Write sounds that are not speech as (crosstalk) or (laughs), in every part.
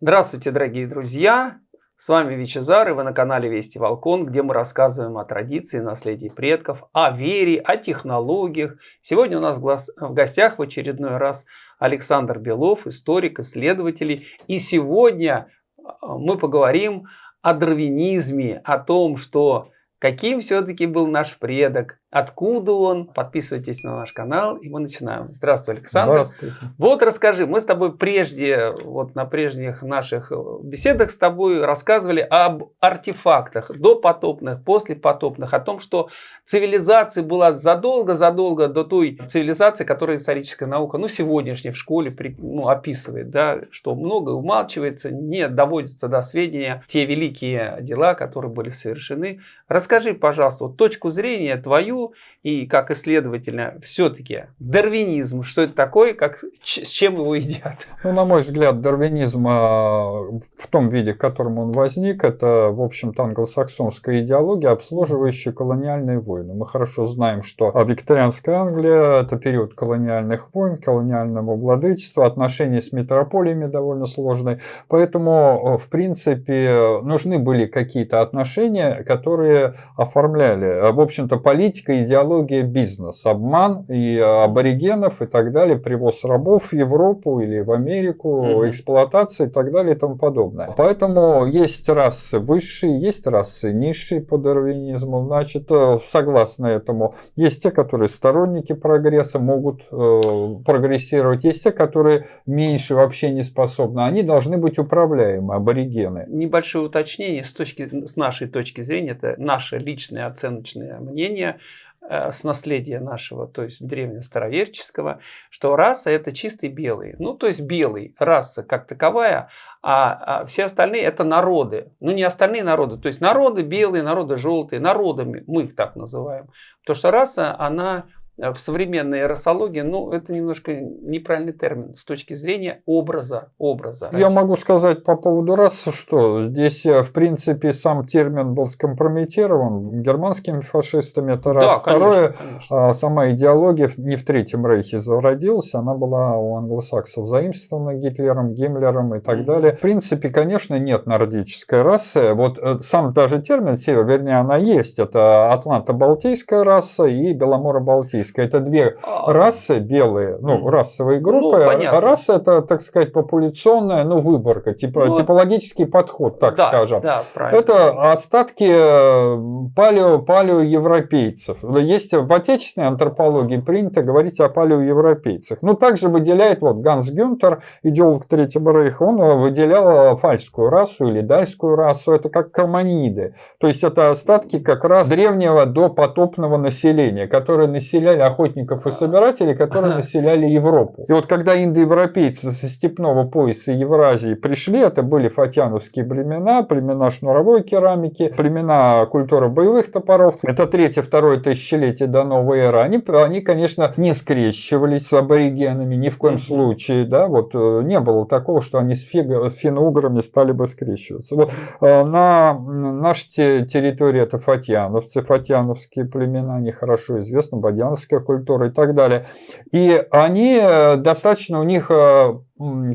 Здравствуйте, дорогие друзья! С вами Вичезар, и вы на канале Вести Волкон, где мы рассказываем о традиции, наследии предков, о вере, о технологиях. Сегодня у нас в гостях в очередной раз Александр Белов, историк, исследователь. И сегодня а, мы поговорим о дарвинизме, о том, что каким все-таки был наш предок, Откуда он? Подписывайтесь на наш канал, и мы начинаем. Здравствуй, Александр. Здравствуйте. Вот расскажи, мы с тобой прежде, вот на прежних наших беседах с тобой рассказывали об артефактах, допотопных, послепотопных, о том, что цивилизация была задолго-задолго до той цивилизации, которая историческая наука, ну, сегодняшняя в школе ну, описывает, да, что много умалчивается, не доводится до сведения те великие дела, которые были совершены. Расскажи, пожалуйста, вот точку зрения твою, и как исследователя все-таки дарвинизм, что это такое, как, с чем его едят? (laughs) Ну, на мой взгляд, дарвинизм а, в том виде, в котором он возник, это, в общем-то, англосаксонская идеология, обслуживающая колониальные войны. Мы хорошо знаем, что викторианская Англия – это период колониальных войн, колониального владычества, отношения с метрополиями довольно сложные. Поэтому, в принципе, нужны были какие-то отношения, которые оформляли, в общем-то, политика политика, идеология, бизнес, обман и э, аборигенов и так далее, привоз рабов в Европу или в Америку, угу. эксплуатация и так далее и тому подобное. Поэтому есть расы высшие, есть расы низшие по дарвинизму. Значит, э, согласно этому, есть те, которые сторонники прогресса, могут э, прогрессировать, есть те, которые меньше вообще не способны. Они должны быть управляемы, аборигены. Небольшое уточнение с, точки, с нашей точки зрения, это наше личное оценочное мнение – с наследия нашего, то есть древнестароверческого, что раса это чистый белый. Ну, то есть белый, раса как таковая, а, а все остальные это народы. Ну, не остальные народы, то есть народы белые, народы желтые, народами мы их так называем. Потому что раса, она Э, в современной расологии, ну, это немножко неправильный термин с точки зрения образа. образа. Я могу сказать по поводу расы, что здесь, э, в принципе, сам термин был скомпрометирован германскими фашистами, это раз. Да, Второе, конечно. А, сама идеология не в Третьем Рейхе зародилась, она была у англосаксов заимствована Гитлером, Гиммлером и так mm -hmm. далее. В принципе, конечно, нет нордической расы. Вот э, сам даже термин вернее, она есть. Это Атланто-Балтийская раса и Беломоро-Балтийская европейская. Это две а, расы белые, ну, расовые группы. Ну, а раса это, так сказать, популяционная, ну, выборка, типа, ну, типологический подход, так да, скажем. Да, правильно. Это остатки э, палео, палеоевропейцев. Есть в отечественной антропологии принято говорить о палеоевропейцах. Ну, также выделяет вот Ганс Гюнтер, идеолог Третьего Рейха, он выделял фальскую расу или дальскую расу. Это как карманиды. То есть это остатки как раз древнего до потопного населения, которые населяли населяли охотников и собирателей, которые населяли Европу. И вот когда индоевропейцы со степного пояса Евразии пришли, это были фатьяновские племена, племена шнуровой керамики, племена культуры боевых топоров. Это третье-второе тысячелетие до новой эры. Они, они, конечно, не скрещивались с аборигенами ни в коем случае. Да? Вот, э, не было такого, что они с финно-уграми стали бы скрещиваться. Вот, э, на нашей территории это фатьяновцы, фатьяновские племена, они хорошо известны, бадьяновские славянская культура и так далее. И они э, достаточно, у них э,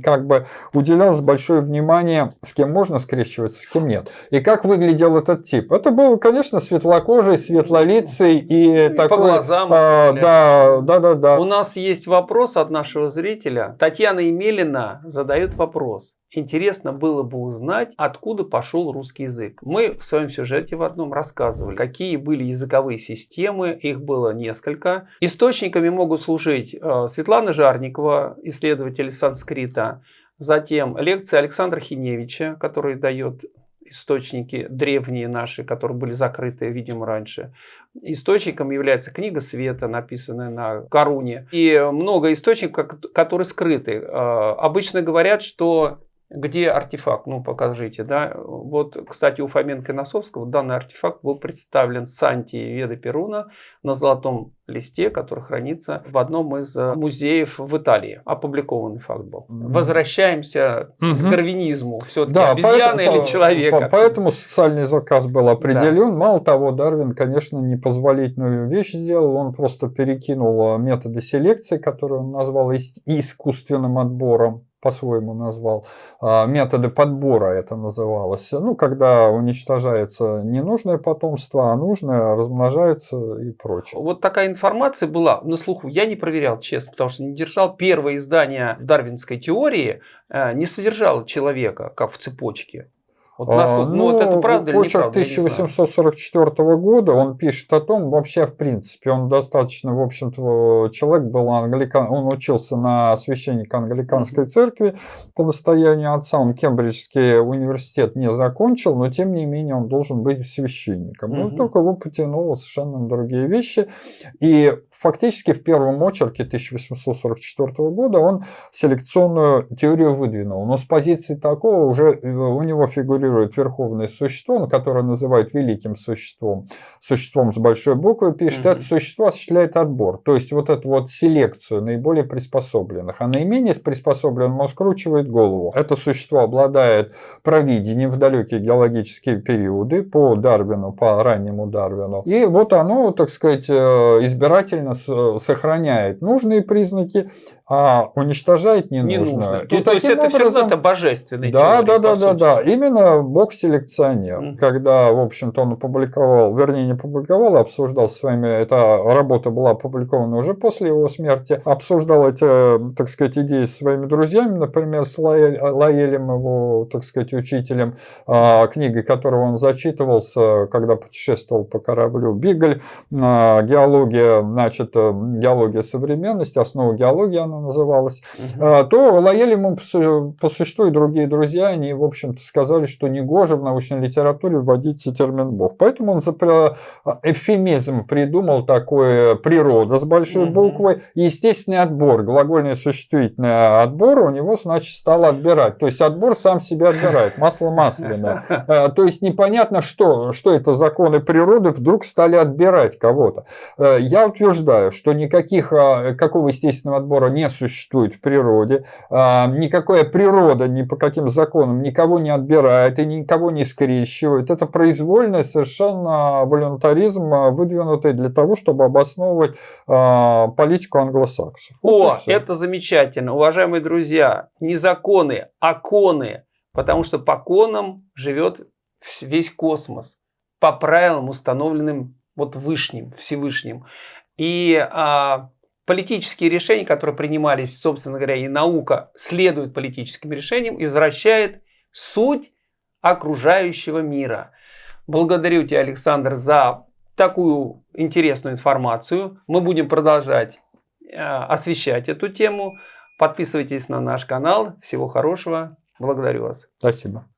как бы уделялось большое внимание, с кем можно скрещиваться, с кем нет. И как выглядел этот тип? Это был, конечно, светлокожий, светлолицый и, и такой... По глазам. А, да, да, да, да. У нас есть вопрос от нашего зрителя. Татьяна Емелина задает вопрос. Интересно было бы узнать, откуда пошел русский язык. Мы в своем сюжете в одном рассказывали, какие были языковые системы, их было несколько. Источниками могут служить э, Светлана Жарникова, исследователь санскрита, затем лекция Александра Хиневича, который дает источники древние наши, которые были закрыты, видимо, раньше. Источником является книга Света, написанная на Коруне. И много источников, которые скрыты. Э, обычно говорят, что где артефакт? Ну, покажите, да. Вот, кстати, у Фоменко и Носовского данный артефакт был представлен Санти Веда Перуна на золотом листе, который хранится в одном из э, музеев в Италии. Опубликованный факт был. Возвращаемся угу. к дарвинизму. Все-таки да, обезьяна поэтому, или человека. Поэтому социальный заказ был определен. Да. Мало того, Дарвин, конечно, непозволительную вещь сделал. Он просто перекинул э, методы селекции, которые он назвал искусственным отбором по-своему назвал, а, методы подбора это называлось. Ну, когда уничтожается ненужное потомство, а нужное размножается и прочее. Вот такая информация была на слуху. Я не проверял, честно, потому что не держал. Первое издание дарвинской теории э, не содержало человека, как в цепочке. Вот насколько, ну, ну, вот это правда или неправда? 1844 года он пишет о том, вообще, в принципе, он достаточно, в общем-то, человек был англикан, он учился на священника англиканской церкви по настоянию отца, он Кембриджский университет не закончил, но, тем не менее, он должен быть священником. Угу. Ну, только его потянуло совершенно на другие вещи. И фактически в первом очерке 1844 года он селекционную теорию выдвинул. Но с позиции такого уже э, у него фигурирует фигурирует верховное существо, которое называют великим существом, существом с большой буквы, пишет, угу. это существо осуществляет отбор. То есть вот эту вот селекцию наиболее приспособленных. А наименее приспособленным он скручивает голову. Это существо обладает провидением в далекие геологические периоды по Дарвину, по раннему Дарвину. И вот оно, так сказать, э, избирательно сохраняет нужные признаки, а уничтожает ненужное. Не И ну, то есть это образом, все равно божественный Да, теория, да, да, да, да. Именно Бог-селекционер. Mm. Когда, в общем-то, он опубликовал, вернее, не публиковал, а обсуждал с вами, эта работа была опубликована уже после его смерти, обсуждал эти, так сказать, идеи с своими друзьями, например, с Лаэль, Лаэлем, его, так сказать, учителем, а, книгой которого он зачитывался, когда путешествовал по кораблю Бигль, а, геология, значит, э, геология современности, основа геологии, она называлась, угу. то Лаэль ему по существу и другие друзья, они, в общем-то, сказали, что негоже в научной литературе вводить термин «бог». Поэтому он за эвфемизм придумал такое «природа» с большой угу. буквы. И естественный отбор, глагольный существительный отбор у него, значит, стал отбирать. То есть отбор сам себя отбирает, масло масляное. А, то есть непонятно, что, что это законы природы вдруг стали отбирать кого-то. Э, я утверждаю, что никаких, а, какого естественного отбора не существует в природе. А, никакая природа ни по каким законам никого не отбирает и никого не скрещивает. Это произвольный совершенно волюнтаризм, а, выдвинутый для того, чтобы обосновывать а, политику англосаксов. О, это замечательно. Уважаемые друзья, не законы, а коны. Потому что по конам живет весь космос. По правилам, установленным вот Вышним, Всевышним. И а, политические решения, которые принимались, собственно говоря, и наука следует политическим решениям, извращает суть окружающего мира. Благодарю тебя, Александр, за такую интересную информацию. Мы будем продолжать э, освещать эту тему. Подписывайтесь на наш канал. Всего хорошего. Благодарю вас. Спасибо.